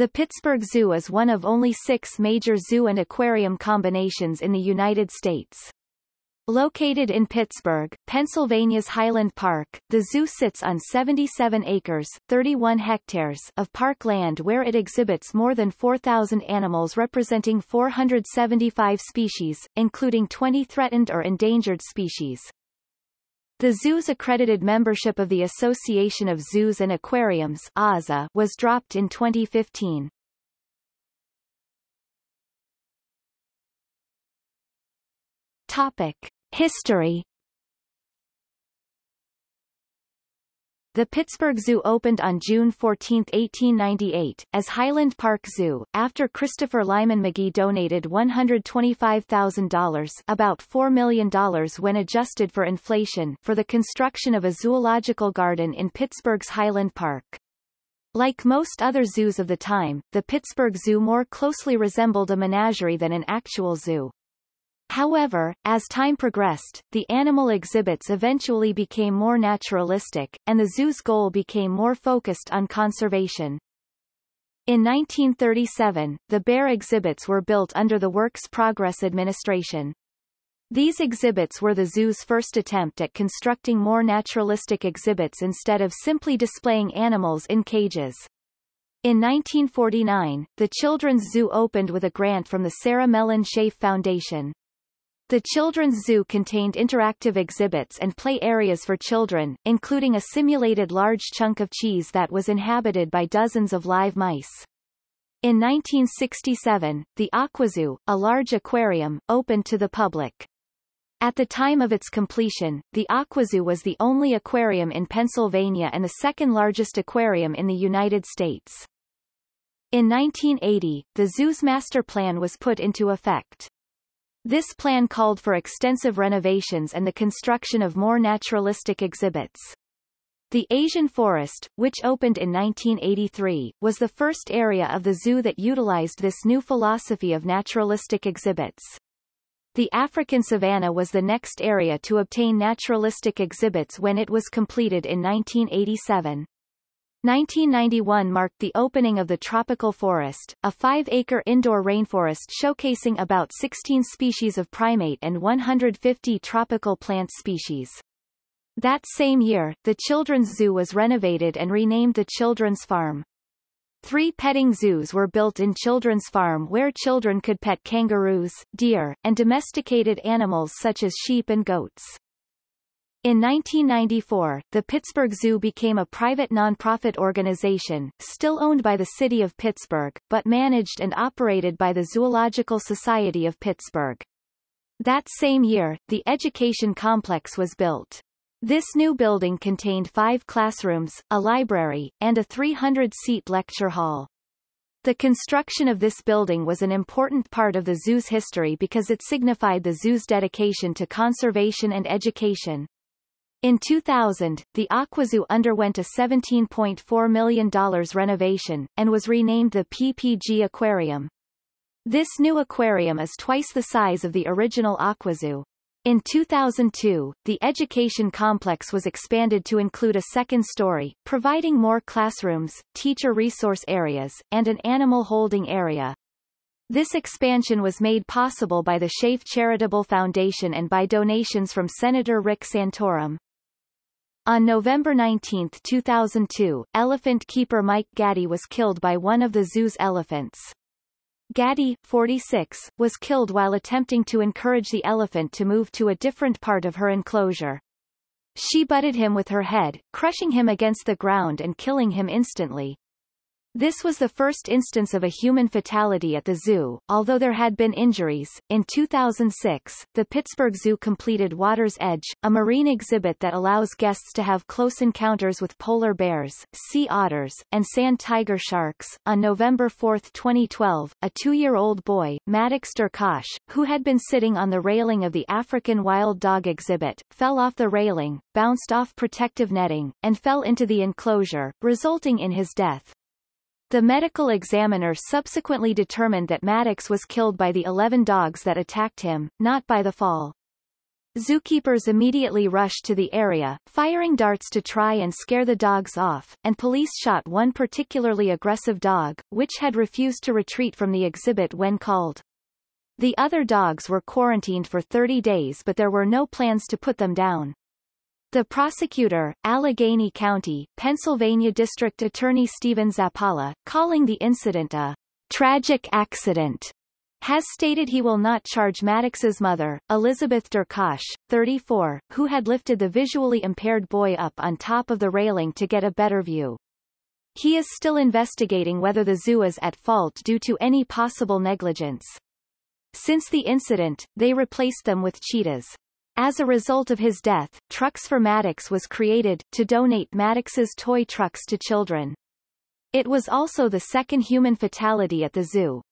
The Pittsburgh Zoo is one of only six major zoo and aquarium combinations in the United States. Located in Pittsburgh, Pennsylvania's Highland Park, the zoo sits on 77 acres 31 hectares of park land where it exhibits more than 4,000 animals representing 475 species, including 20 threatened or endangered species. The zoo's accredited membership of the Association of Zoos and Aquariums AZA was dropped in 2015. Topic. History The Pittsburgh Zoo opened on June 14, 1898, as Highland Park Zoo, after Christopher Lyman Magee donated $125,000 about $4 million when adjusted for inflation for the construction of a zoological garden in Pittsburgh's Highland Park. Like most other zoos of the time, the Pittsburgh Zoo more closely resembled a menagerie than an actual zoo. However, as time progressed, the animal exhibits eventually became more naturalistic, and the zoo's goal became more focused on conservation. In 1937, the bear exhibits were built under the Works Progress Administration. These exhibits were the zoo's first attempt at constructing more naturalistic exhibits instead of simply displaying animals in cages. In 1949, the Children's Zoo opened with a grant from the Sarah Mellon Scaife Foundation. The Children's Zoo contained interactive exhibits and play areas for children, including a simulated large chunk of cheese that was inhabited by dozens of live mice. In 1967, the Aquazoo, a large aquarium, opened to the public. At the time of its completion, the Aquazoo was the only aquarium in Pennsylvania and the second largest aquarium in the United States. In 1980, the zoo's master plan was put into effect. This plan called for extensive renovations and the construction of more naturalistic exhibits. The Asian Forest, which opened in 1983, was the first area of the zoo that utilized this new philosophy of naturalistic exhibits. The African savanna was the next area to obtain naturalistic exhibits when it was completed in 1987. 1991 marked the opening of the Tropical Forest, a five-acre indoor rainforest showcasing about 16 species of primate and 150 tropical plant species. That same year, the Children's Zoo was renovated and renamed the Children's Farm. Three petting zoos were built in Children's Farm where children could pet kangaroos, deer, and domesticated animals such as sheep and goats. In 1994, the Pittsburgh Zoo became a private nonprofit organization, still owned by the city of Pittsburgh, but managed and operated by the Zoological Society of Pittsburgh. That same year, the education complex was built. This new building contained five classrooms, a library, and a 300-seat lecture hall. The construction of this building was an important part of the zoo's history because it signified the zoo's dedication to conservation and education. In 2000, the Aquazoo underwent a $17.4 million renovation, and was renamed the PPG Aquarium. This new aquarium is twice the size of the original Aquazoo. In 2002, the education complex was expanded to include a second story, providing more classrooms, teacher resource areas, and an animal holding area. This expansion was made possible by the Scaife Charitable Foundation and by donations from Senator Rick Santorum. On November 19, 2002, elephant keeper Mike Gaddy was killed by one of the zoo's elephants. Gaddy, 46, was killed while attempting to encourage the elephant to move to a different part of her enclosure. She butted him with her head, crushing him against the ground and killing him instantly. This was the first instance of a human fatality at the zoo, although there had been injuries. In 2006, the Pittsburgh Zoo completed Water's Edge, a marine exhibit that allows guests to have close encounters with polar bears, sea otters, and sand tiger sharks. On November 4, 2012, a two-year-old boy, Maddox Derkosh, who had been sitting on the railing of the African wild dog exhibit, fell off the railing, bounced off protective netting, and fell into the enclosure, resulting in his death. The medical examiner subsequently determined that Maddox was killed by the 11 dogs that attacked him, not by the fall. Zookeepers immediately rushed to the area, firing darts to try and scare the dogs off, and police shot one particularly aggressive dog, which had refused to retreat from the exhibit when called. The other dogs were quarantined for 30 days but there were no plans to put them down. The prosecutor, Allegheny County, Pennsylvania District Attorney Stephen Zappala, calling the incident a tragic accident, has stated he will not charge Maddox's mother, Elizabeth Derkosh, 34, who had lifted the visually impaired boy up on top of the railing to get a better view. He is still investigating whether the zoo is at fault due to any possible negligence. Since the incident, they replaced them with cheetahs. As a result of his death, Trucks for Maddox was created, to donate Maddox's toy trucks to children. It was also the second human fatality at the zoo.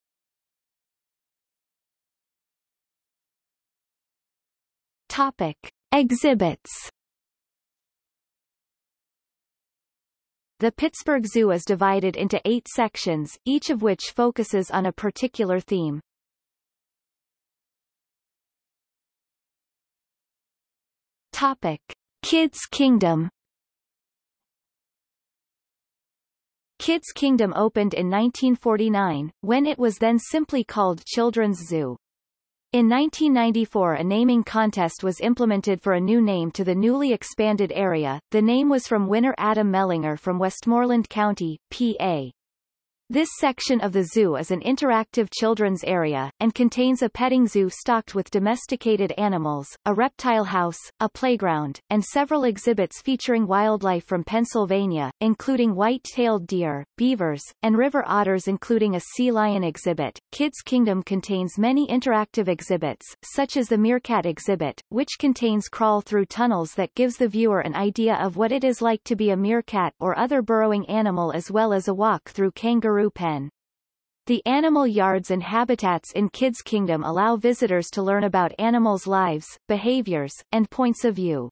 Topic. Exhibits The Pittsburgh Zoo is divided into eight sections, each of which focuses on a particular theme. Topic. Kids Kingdom Kids Kingdom opened in 1949, when it was then simply called Children's Zoo. In 1994 a naming contest was implemented for a new name to the newly expanded area. The name was from winner Adam Mellinger from Westmoreland County, PA. This section of the zoo is an interactive children's area, and contains a petting zoo stocked with domesticated animals, a reptile house, a playground, and several exhibits featuring wildlife from Pennsylvania, including white-tailed deer, beavers, and river otters including a sea lion exhibit. Kids Kingdom contains many interactive exhibits, such as the Meerkat exhibit, which contains crawl through tunnels that gives the viewer an idea of what it is like to be a meerkat or other burrowing animal as well as a walk through kangaroo pen. The animal yards and habitats in Kids Kingdom allow visitors to learn about animals' lives, behaviors, and points of view.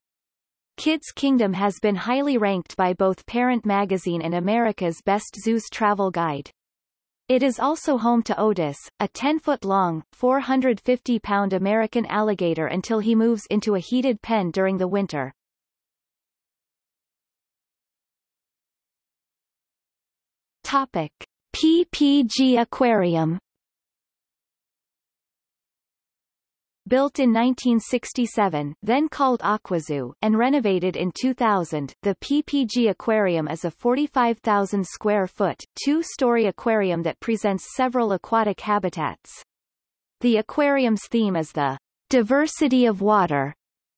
Kids Kingdom has been highly ranked by both Parent Magazine and America's Best Zoos Travel Guide. It is also home to Otis, a 10-foot-long, 450-pound American alligator until he moves into a heated pen during the winter. Topic. PPG Aquarium Built in 1967, then called Aquazoo, and renovated in 2000, the PPG Aquarium is a 45,000 square foot, two-story aquarium that presents several aquatic habitats. The aquarium's theme is the diversity of water,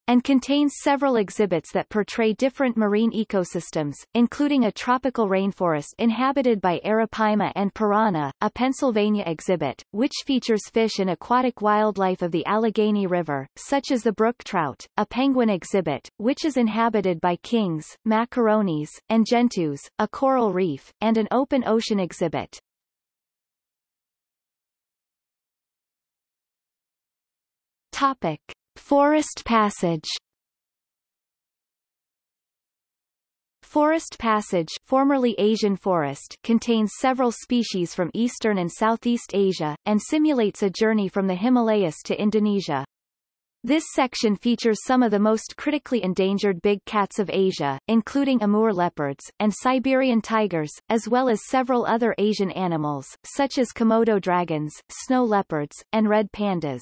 and contains several exhibits that portray different marine ecosystems, including a tropical rainforest inhabited by arapaima and piranha, a Pennsylvania exhibit, which features fish and aquatic wildlife of the Allegheny River, such as the brook trout, a penguin exhibit, which is inhabited by kings, macaronis, and gentoos, a coral reef, and an open ocean exhibit. Topic. Forest Passage Forest Passage formerly Asian forest contains several species from Eastern and Southeast Asia, and simulates a journey from the Himalayas to Indonesia. This section features some of the most critically endangered big cats of Asia, including Amur leopards, and Siberian tigers, as well as several other Asian animals, such as Komodo dragons, snow leopards, and red pandas.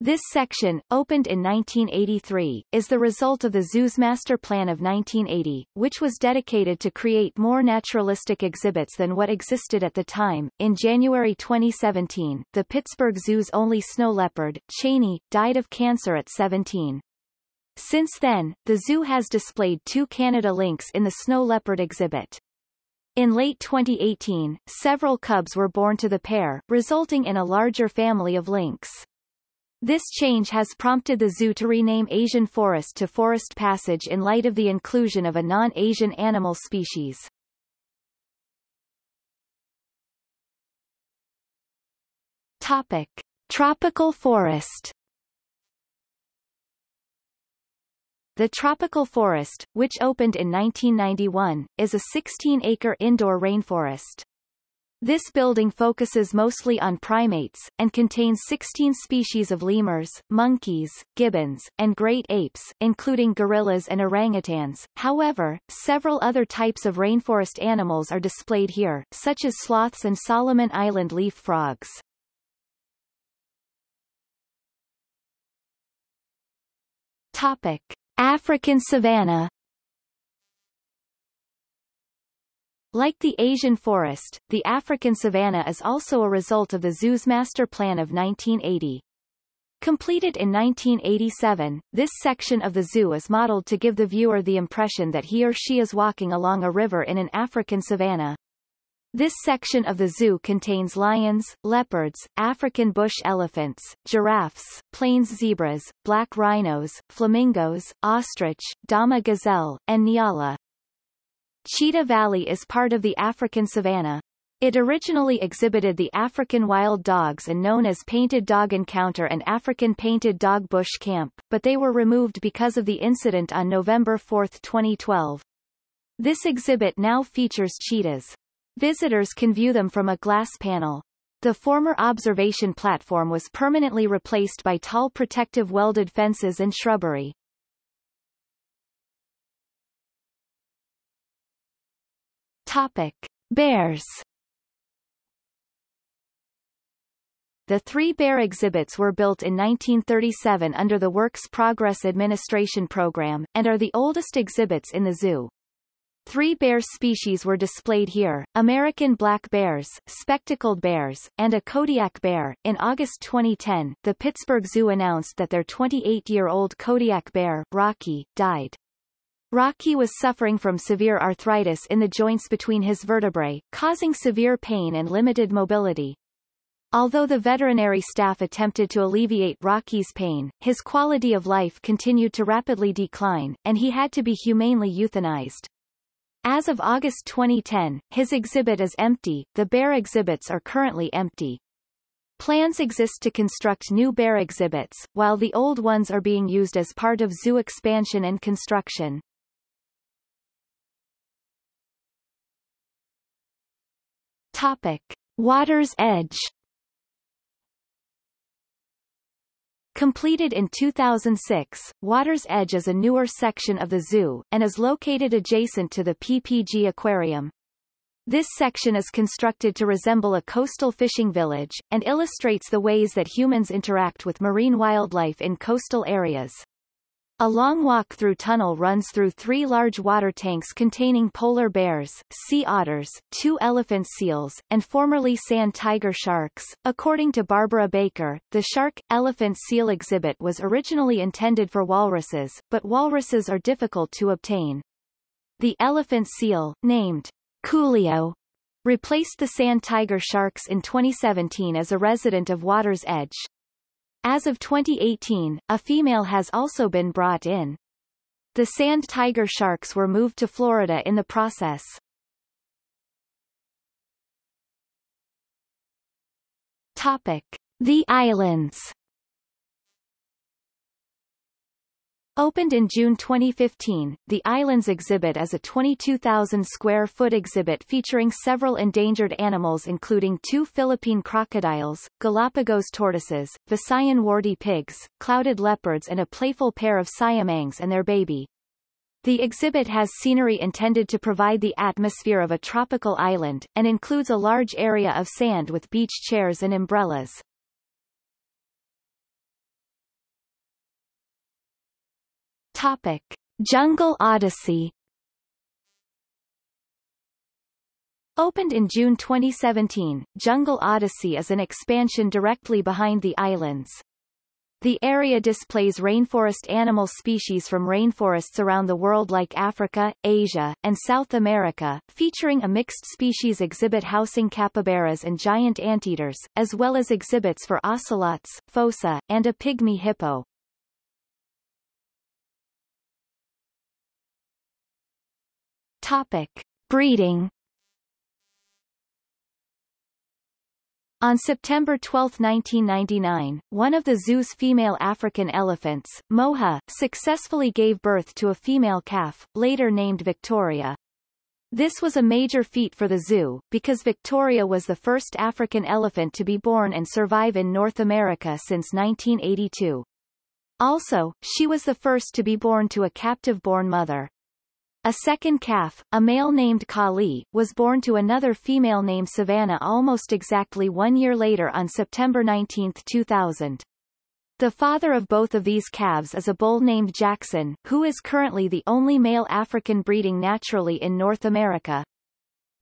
This section, opened in 1983, is the result of the zoo's master plan of 1980, which was dedicated to create more naturalistic exhibits than what existed at the time. In January 2017, the Pittsburgh Zoo's only snow leopard, Cheney, died of cancer at 17. Since then, the zoo has displayed two Canada lynx in the snow leopard exhibit. In late 2018, several cubs were born to the pair, resulting in a larger family of lynx. This change has prompted the zoo to rename Asian forest to Forest Passage in light of the inclusion of a non-Asian animal species. Topic. Tropical forest The Tropical Forest, which opened in 1991, is a 16-acre indoor rainforest. This building focuses mostly on primates, and contains 16 species of lemurs, monkeys, gibbons, and great apes, including gorillas and orangutans. However, several other types of rainforest animals are displayed here, such as sloths and Solomon Island leaf frogs. Topic. African savanna Like the Asian forest, the African savanna is also a result of the zoo's master plan of 1980. Completed in 1987, this section of the zoo is modeled to give the viewer the impression that he or she is walking along a river in an African savanna. This section of the zoo contains lions, leopards, African bush elephants, giraffes, plains zebras, black rhinos, flamingos, ostrich, Dama gazelle, and nyala. Cheetah Valley is part of the African savanna. It originally exhibited the African wild dogs and known as Painted Dog Encounter and African Painted Dog Bush Camp, but they were removed because of the incident on November 4, 2012. This exhibit now features cheetahs. Visitors can view them from a glass panel. The former observation platform was permanently replaced by tall protective welded fences and shrubbery. Topic. Bears The three bear exhibits were built in 1937 under the Works Progress Administration Program, and are the oldest exhibits in the zoo. Three bear species were displayed here, American black bears, spectacled bears, and a Kodiak bear. In August 2010, the Pittsburgh Zoo announced that their 28-year-old Kodiak bear, Rocky, died. Rocky was suffering from severe arthritis in the joints between his vertebrae, causing severe pain and limited mobility. Although the veterinary staff attempted to alleviate Rocky's pain, his quality of life continued to rapidly decline, and he had to be humanely euthanized. As of August 2010, his exhibit is empty, the bear exhibits are currently empty. Plans exist to construct new bear exhibits, while the old ones are being used as part of zoo expansion and construction. Topic. Water's Edge Completed in 2006, Water's Edge is a newer section of the zoo, and is located adjacent to the PPG Aquarium. This section is constructed to resemble a coastal fishing village, and illustrates the ways that humans interact with marine wildlife in coastal areas. A long walk-through tunnel runs through three large water tanks containing polar bears, sea otters, two elephant seals, and formerly sand tiger sharks. According to Barbara Baker, the shark-elephant seal exhibit was originally intended for walruses, but walruses are difficult to obtain. The elephant seal, named Coolio, replaced the sand tiger sharks in 2017 as a resident of Water's Edge. As of 2018, a female has also been brought in. The sand tiger sharks were moved to Florida in the process. Topic. The Islands Opened in June 2015, the Islands exhibit is a 22,000 square foot exhibit featuring several endangered animals including two Philippine crocodiles, Galapagos tortoises, Visayan warty pigs, clouded leopards and a playful pair of siamangs and their baby. The exhibit has scenery intended to provide the atmosphere of a tropical island, and includes a large area of sand with beach chairs and umbrellas. Topic. Jungle Odyssey Opened in June 2017, Jungle Odyssey is an expansion directly behind the islands. The area displays rainforest animal species from rainforests around the world like Africa, Asia, and South America, featuring a mixed species exhibit housing capybaras and giant anteaters, as well as exhibits for ocelots, fossa, and a pygmy hippo. Topic. Breeding On September 12, 1999, one of the zoo's female African elephants, Moha, successfully gave birth to a female calf, later named Victoria. This was a major feat for the zoo, because Victoria was the first African elephant to be born and survive in North America since 1982. Also, she was the first to be born to a captive-born mother. A second calf, a male named Kali, was born to another female named Savannah almost exactly one year later on September 19, 2000. The father of both of these calves is a bull named Jackson, who is currently the only male African breeding naturally in North America.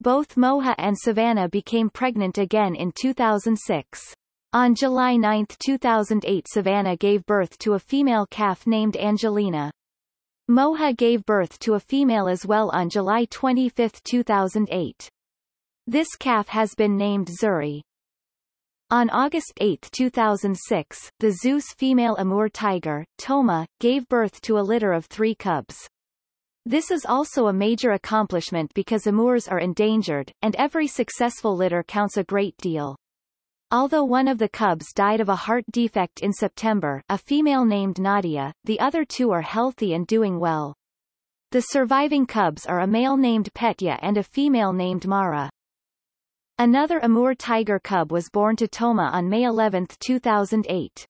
Both Moha and Savannah became pregnant again in 2006. On July 9, 2008 Savannah gave birth to a female calf named Angelina. Moha gave birth to a female as well on July 25, 2008. This calf has been named Zuri. On August 8, 2006, the zoo's female Amur tiger, Toma, gave birth to a litter of three cubs. This is also a major accomplishment because Amurs are endangered, and every successful litter counts a great deal. Although one of the cubs died of a heart defect in September a female named Nadia, the other two are healthy and doing well. The surviving cubs are a male named Petya and a female named Mara. Another Amur tiger cub was born to Toma on May 11, 2008.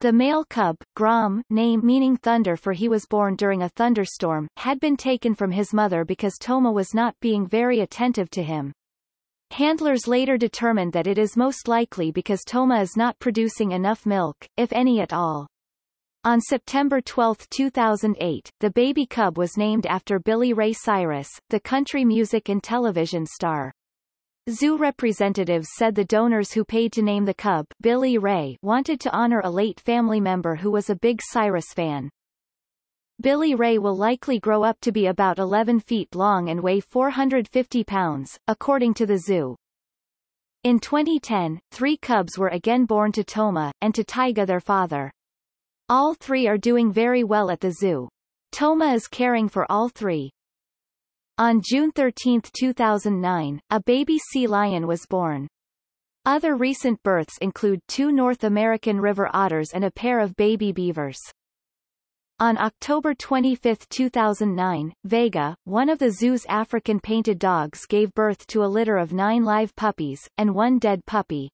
The male cub, Grom name meaning thunder for he was born during a thunderstorm, had been taken from his mother because Toma was not being very attentive to him. Handlers later determined that it is most likely because Toma is not producing enough milk, if any at all. On September 12, 2008, the baby cub was named after Billy Ray Cyrus, the country music and television star. Zoo representatives said the donors who paid to name the cub Billy Ray wanted to honor a late family member who was a big Cyrus fan. Billy Ray will likely grow up to be about 11 feet long and weigh 450 pounds, according to the zoo. In 2010, three cubs were again born to Toma, and to Taiga their father. All three are doing very well at the zoo. Toma is caring for all three. On June 13, 2009, a baby sea lion was born. Other recent births include two North American river otters and a pair of baby beavers. On October 25, 2009, Vega, one of the zoo's African painted dogs gave birth to a litter of nine live puppies, and one dead puppy.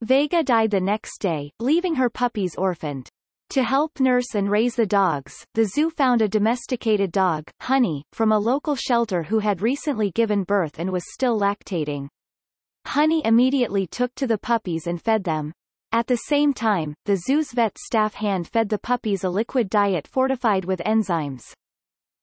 Vega died the next day, leaving her puppies orphaned. To help nurse and raise the dogs, the zoo found a domesticated dog, Honey, from a local shelter who had recently given birth and was still lactating. Honey immediately took to the puppies and fed them. At the same time, the zoo's vet staff hand-fed the puppies a liquid diet fortified with enzymes.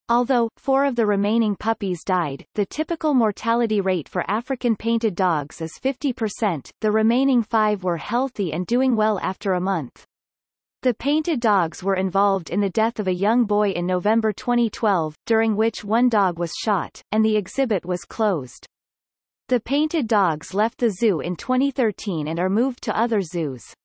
Although, four of the remaining puppies died, the typical mortality rate for African painted dogs is 50%, the remaining five were healthy and doing well after a month. The painted dogs were involved in the death of a young boy in November 2012, during which one dog was shot, and the exhibit was closed. The painted dogs left the zoo in 2013 and are moved to other zoos.